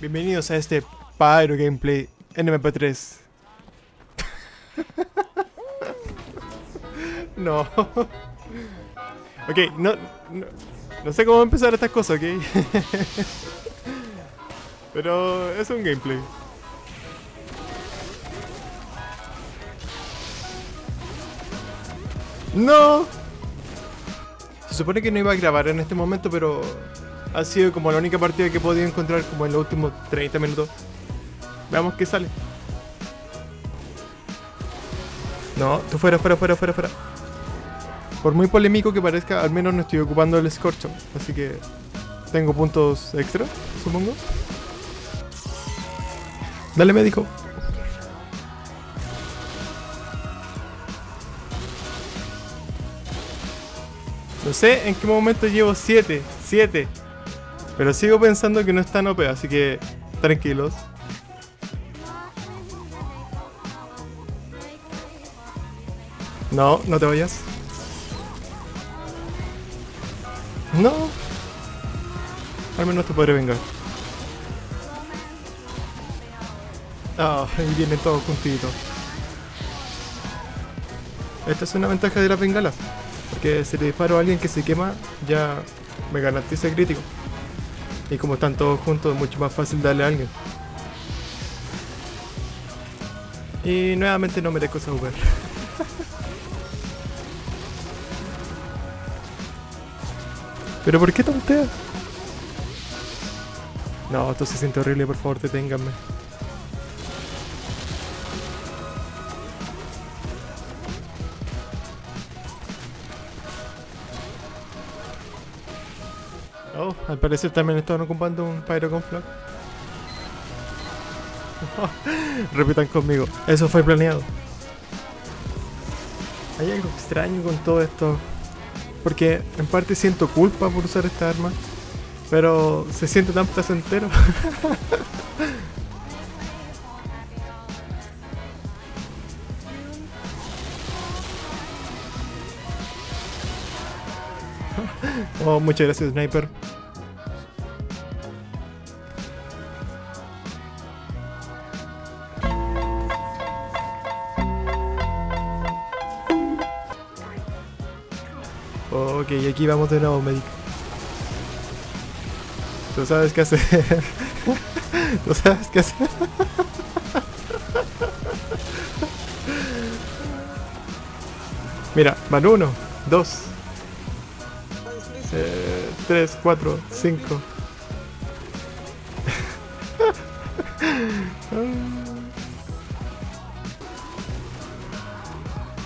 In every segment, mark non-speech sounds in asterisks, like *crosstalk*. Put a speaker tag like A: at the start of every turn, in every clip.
A: Bienvenidos a este Pyro Gameplay NMP3. *laughs* no. ok, no, no, no sé cómo empezar estas cosas, ok. *laughs* Pero es un gameplay. ¡No! Se supone que no iba a grabar en este momento, pero ha sido como la única partida que he podido encontrar como en los últimos 30 minutos. Veamos qué sale. No, tú fuera, fuera, fuera, fuera, fuera. Por muy polémico que parezca, al menos no estoy ocupando el escorcho. Así que tengo puntos extra, supongo. Dale médico. No sé en qué momento llevo 7, 7. Pero sigo pensando que no es tan OP, así que tranquilos. No, no te vayas. No. Al menos te podré vengar. Ah, ahí vienen todos juntitos. Esta es una ventaja de las bengalas. Porque si le disparo a alguien que se quema, ya me garantiza el crítico. Y como están todos juntos, es mucho más fácil darle a alguien. Y nuevamente no merezco esa Uber. *laughs* ¿Pero por qué tontea? No, esto se siente horrible, por favor, deténganme. Al parecer también estaban ocupando un Pyro con Flock. *laughs* Repitan conmigo, eso fue planeado. Hay algo extraño con todo esto. Porque en parte siento culpa por usar esta arma. Pero se siente tan placentero. *laughs* oh, muchas gracias, Sniper. Ok, aquí vamos de nuevo, Medic. Tú sabes qué hacer. *laughs* Tú sabes qué hacer. *laughs* Mira, van uno, dos, eh, tres, cuatro, cinco. *laughs*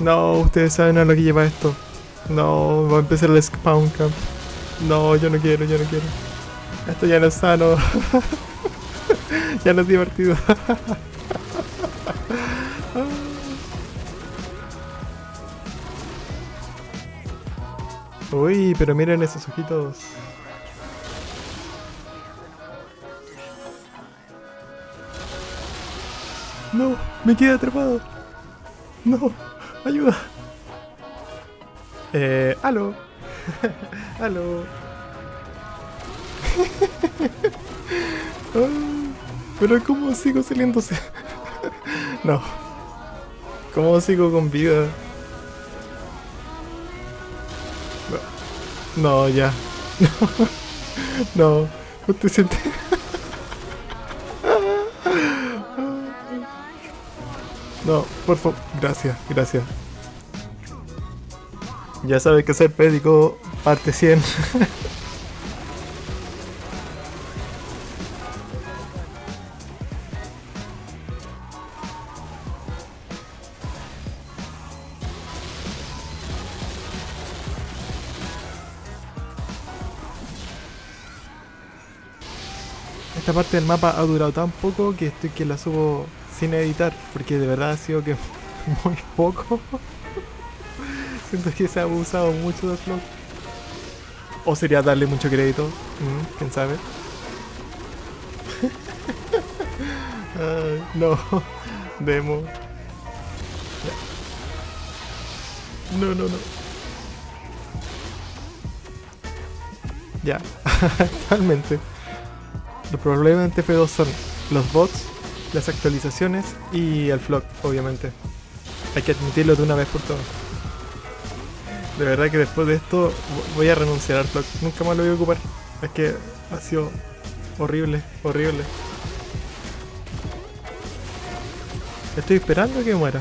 A: No, ustedes saben a lo que lleva esto. No, va a empezar el spawn camp. No, yo no quiero, yo no quiero. Esto ya no es sano. *laughs* ya no es divertido. *laughs* Uy, pero miren esos ojitos. No, me quedé atrapado. No, ayuda. Eh, aló. *laughs* aló. *laughs* pero ¿cómo sigo saliéndose? *laughs* no. ¿Cómo sigo con vida? No, ya. no. No te sientes. no, por favor. Gracias, gracias. Ya sabes que ser pédico parte 100. Esta parte del mapa ha durado tan poco que estoy que la subo sin editar, porque de verdad ha sido que *laughs* muy poco. Siento que se ha abusado mucho de Flock. O sería darle mucho crédito, mm, quién sabe. *laughs* Ay, no, *laughs* demo. No, no, no. Ya, *laughs* totalmente. Los problemas en TF2 son los bots, las actualizaciones y el flock, obviamente. Hay que admitirlo de una vez por todas. De verdad que después de esto vo- voy a renunciar al flock. Nunca más lo voy a ocupar. Es que ha sido horrible, horrible. Estoy esperando que muera.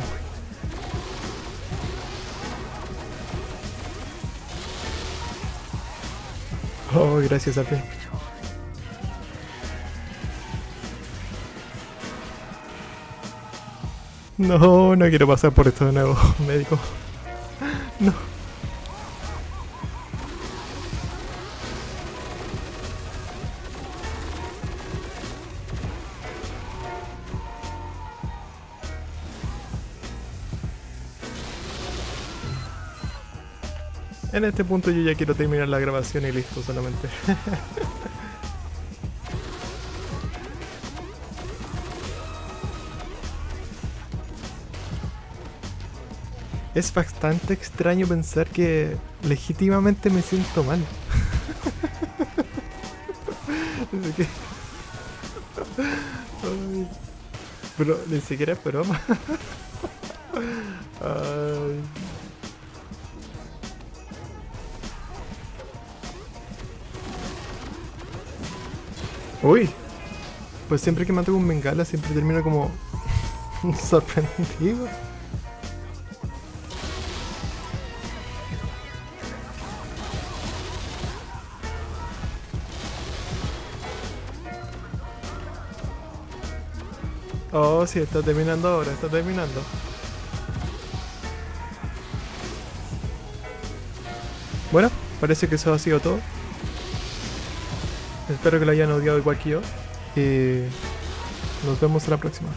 A: Oh, gracias a ti. No, no quiero pasar por esto de nuevo, *laughs* médico. No. En este punto yo ya quiero terminar la grabación y listo solamente. *laughs* Es bastante extraño pensar que legítimamente me siento mal. *laughs* Que- Ay. Pero ni siquiera es broma. *laughs* Uy. Pues siempre que mato con bengala siempre termino como *laughs* sorprendido. Oh, sí, está terminando ahora, está terminando. Bueno, parece que eso ha sido todo. Espero que lo hayan odiado igual que yo. Y nos vemos la próxima.